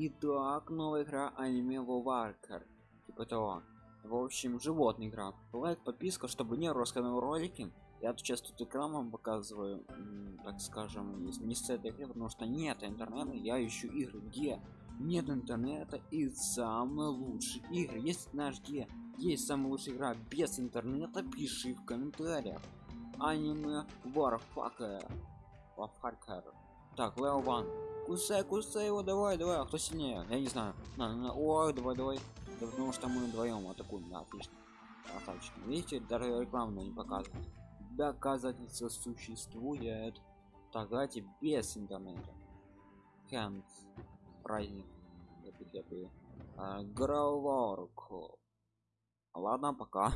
Итак, новая игра аниме Варкер. Типа того. В общем, животная игра. Лайк, подписка, чтобы не рассказывал ролики. Я тут сейчас тут экран вам показываю, так скажем, не с- этой игры, потому что нет интернета, я ищу игры, где нет интернета и самые лучшие игры. Если знаешь где есть самая лучшая игра без интернета, пиши в комментариях. Аниме Warfucker. Warfucker. Так, Лео Ван. Кусай, кусай его, давай, давай, а кто сильнее? Я не знаю. На, на, ой, давай, давай. Да потому что мы вдвоем атакуем, да, отлично. Красавчик. Видите, даже рекламу не показывает. Доказательства существует. Так, давайте без интернета. Хэнс. Праздник. Граворку. Ладно, пока.